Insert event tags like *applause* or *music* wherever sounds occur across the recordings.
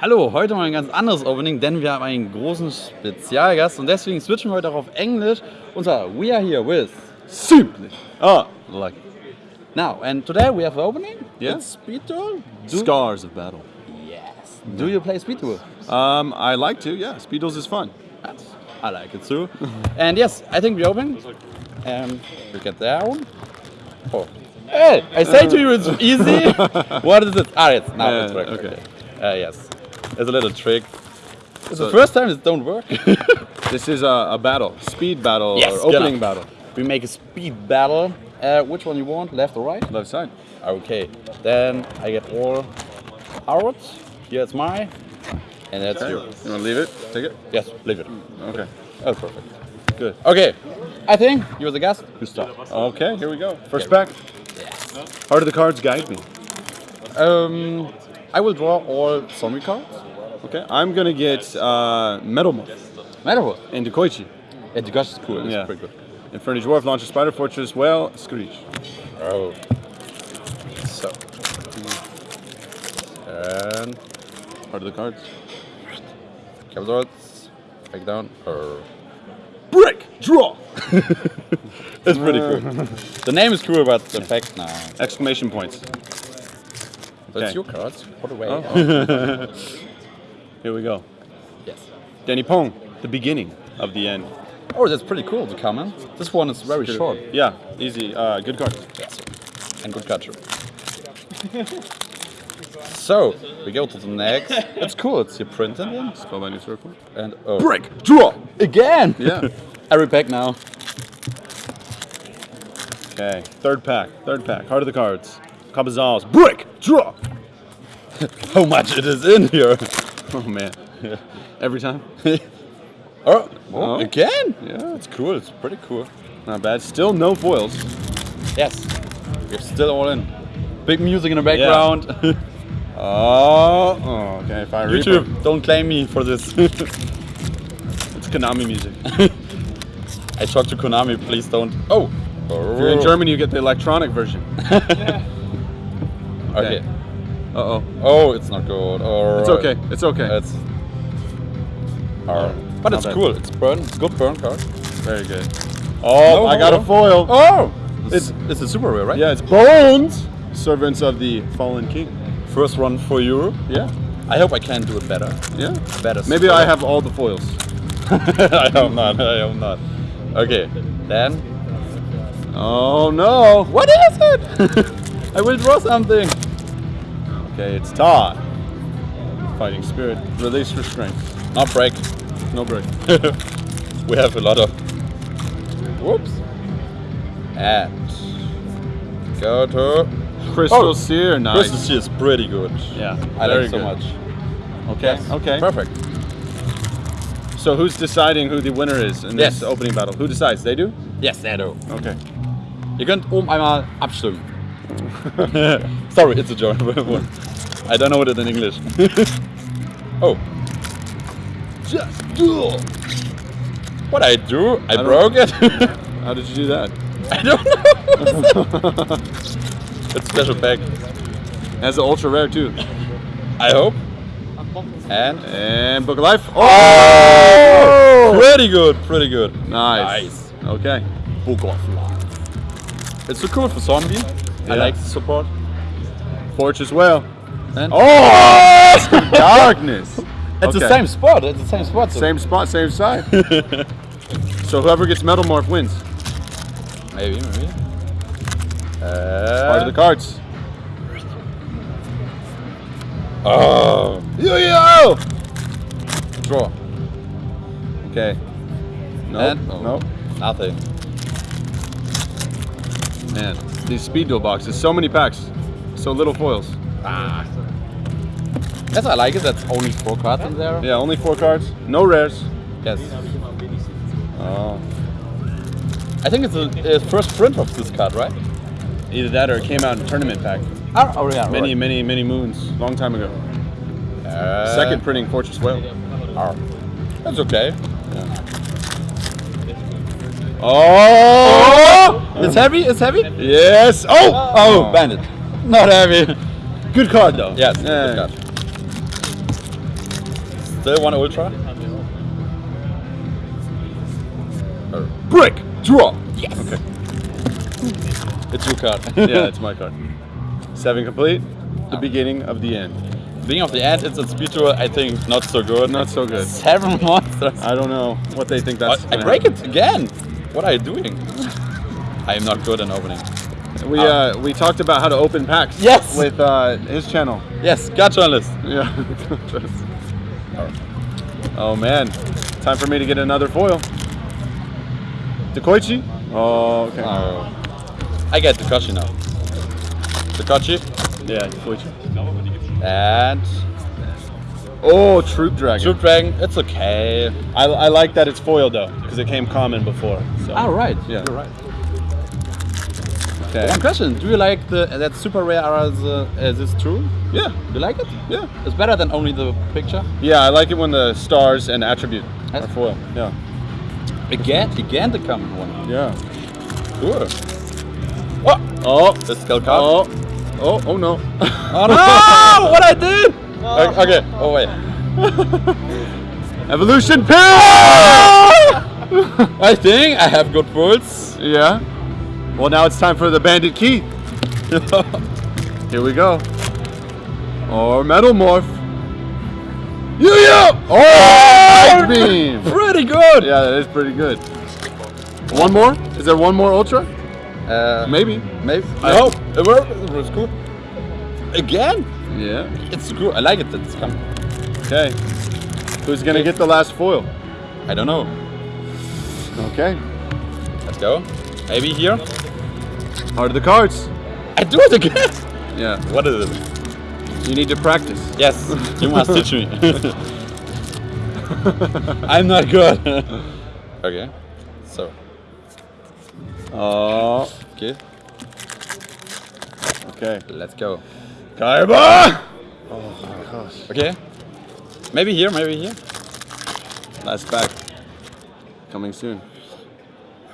Hallo, heute mal ein ganz anderes Opening, denn wir haben einen großen Spezialgast und deswegen switchen wir heute auch auf Englisch. Und zwar, we are here with Simply. Oh, lucky. Now, and today we have the opening. Yeah. It's Speed Duel. Do, Scars of battle. yes. Do you play Speed Duel? Um, I like to, yeah. Speed duels is fun. I like it too. *laughs* and yes, I think we open. And we get down. Oh. Hey, I say to you it's easy. *laughs* what is it? Ah, it's now it's Uh, working. okay. Uh, yes. It's a little trick. It's So- the first time it don't work. *laughs* This is a, a battle, speed battle Yes, or opening battle. we make a speed battle. Uh, which one you want, left or right? Left side. Okay. Then I get all out. Here it's mine. And that's Okay. yours. You want to leave it? Take it? Yes, leave it. Okay. That's perfect. Good. Okay. I think you're the guest. You start. Okay, here we go. First Okay. pack. Heart of the cards guide me. Um, I will draw all zombie cards. Okay, I'm gonna get uh, Metal Morph Matter and Dekoichi. Yeah, the gush is cool. It's Yeah. pretty good. Inferno Dwarf, Launcher Spider Fortress, Whale, Screech. Oh. So. And Part of the cards. capsules. Back down. Oh. Break! Draw! *laughs* It's pretty cool. *laughs* the name is cool, but the fact now. Exclamation points. That's Okay. your cards. Put away. Oh. *laughs* Here we go. Yes. Danny Pong, the beginning of the end. Oh, that's pretty cool. to come in. This one is very short. Yeah, easy. Uh, good card. Yes. And good catcher. *laughs* so we go to the next. *laughs* It's cool. It's your print in it. Spellbinding Circle. And oh. Break! Draw! again. Yeah. *laughs* Every pack now. Okay, third pack. Third pack. Heart of the cards. Cabazals. Break! Draw! How much it is in here? *laughs* Oh man. *laughs* Every time? *laughs* Oh, Oh. again? Yeah. It's cool. It's pretty cool. Not bad. Still no foils. Yes. We're still all in. Big music in the background. Oh, oh okay. Fire Reaper. YouTube, don't claim me for this. It's Konami music. I talked to Konami, please don't. Oh! If you're in oh. Germany, you get the electronic version. Okay. Uh oh. Oh, it's not good. It's okay. It's okay. It's. Uh, but Not it's bad. cool. It's burn. It's good burn card. Very good. Oh, No, I got a foil. Oh! It's it's a super rare, right? Yeah, it's Bones, servants of the fallen king. First run for you. Yeah, I hope I can do it better. yeah. Better. Maybe I have all the foils. *laughs* I hope not. I hope not. Okay. Then. Oh no! What is it? *laughs* I will draw something. Okay, it's Todd. Fighting spirit. Release restraint. Not break. No break. *laughs* we have a lot of. Whoops. And go to. Crystal Oh, Seer. Nice. This is pretty good. Yeah. I like it so good. much. Okay. Yes. Okay. Perfect. So who's deciding who the winner is in this Yes. opening battle? Who decides? They do. Yes, there do. Okay. Ihr könnt oben einmal abstimmen. Sorry, it's a German. *laughs* I don't know what it in English. *laughs* oh. Just do. What I do? I, don't- broke it. *laughs* How did you do that? I don't know. *laughs* it's a special pack. Has an ultra rare too. I hope. And And Book of Life. Oh! oh, pretty good, pretty good. Nice. Nice. Okay. Book of Life. It's so cool for zombie. I like the support. Forge as well. And Oh! *laughs* Darkness. it's the same spot. It's the same spot. so- Same spot, same side. *laughs* so whoever gets Metal Morph wins. Maybe, maybe. Uh, Part of the Uh, cards. oh, Yo-yo! draw. Okay. No. And- No. Nothing. Man, these speed duel boxes, so many packs, so little foils. Ah. Yes, I like it. That's only four cards in there. Yeah, only four cards, no rares. Yes. Oh. I think it's the first print of this card, right? Either that or it came out in tournament pack. Oh, oh yeah. Many, right. many, many moons, long time ago. Uh, Second printing Fortress Whale. Oh. That's okay. Oh! It's heavy. It's heavy. Yes! Oh! Oh, bandit. Not heavy. Good card though. Yes. Yeah. Good card. Still one ultra. Uh, Brick draw. Yes. Okay. *laughs* It's your card. *laughs* Yeah, it's my card. Seven complete. The beginning of the end. Being of the end, it's a speed tour. I think not so good. Not so good. Seven *laughs* monsters. I don't know what they think that's. I gonna break happen. it again. What are you doing? I am not good in opening. We uh, we talked about how to open packs. Yes. With uh, his channel. Yes, got journalist. Yeah. Oh man, time for me to get another foil. Dekoichi. Oh, okay. I get Takashi now. Takashi yeah, Dekoichi. and Oh, Troop Dragon. Troop Dragon. It's okay. I, I like that it's foil though, because it came common before. So. All right. Yeah. You're right. Okay. One question: Do you like the that super rare? As, uh, is this true? Yeah. Do you like it? Yeah. It's better than only the picture. Yeah, I like it when the stars and attribute are That's- foil. Yeah. Again, again the common one. Yeah. Cool. What? Oh. The skull card. Oh. Oh. Oh no. Oh no! *laughs* what I did? Okay. Oh wait. *laughs* Evolution pill. *laughs* I think I have good pulls. yeah. Well, now it's time for the Bandit Keith. *laughs* Here we go. Or metal morph. Yu-Yo! Oh, Light *laughs* beam. Pretty good. Yeah, that is pretty good. One more? Is there one more ultra? Uh, Maybe. maybe. hope it worked. It was cool. Again? Yeah. It's cool. I like it. It's coming. Okay. Who's gonna get the last foil? I don't know. Okay. Let's go. Maybe here. Heart of the cards. I do it again. Yeah. What is it? You need to practice. Yes, *laughs* you must teach me. *laughs* I'm not good. okay. So, Oh. okay, Okay. let's go. Kaiba! Oh my gosh. Okay. Maybe here, maybe here. Last pack. Coming soon.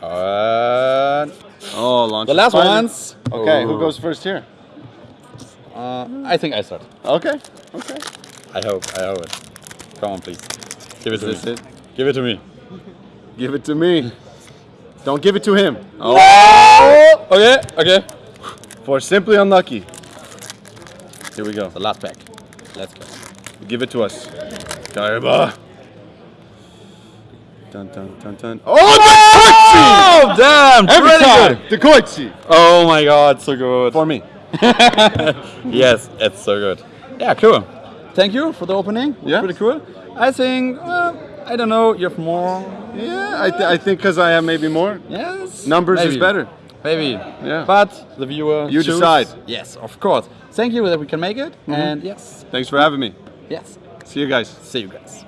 Uh, Oh, launch. the last ones. Okay, who goes first here? Uh, I think I start. Okay. Okay. I hope. I hope it. Come on, please. Give it Is to this me. it? Give it to me. Give it to me. Don't give it to him. Oh. Okay. Okay. For simply unlucky. Here we go. The last pack. Let's go. Give it to us. Kaiba. Dun dun dun dun. Oh, Oh, damn! Every pretty time. good. Dekoichi. Oh my god, so good. For me. *laughs* yes, it's so good. Yeah, cool. Thank you for the opening. Yeah. Pretty cool. I think, uh, I don't know, you have more. Yeah, I, th- I think because I have maybe more. Yes. Numbers is better. Maybe. Yeah. But the viewer. You choose. decide. Yes, of course. Thank you that we can make it. And yes. Thanks for having me. Yes. See you guys. See you guys.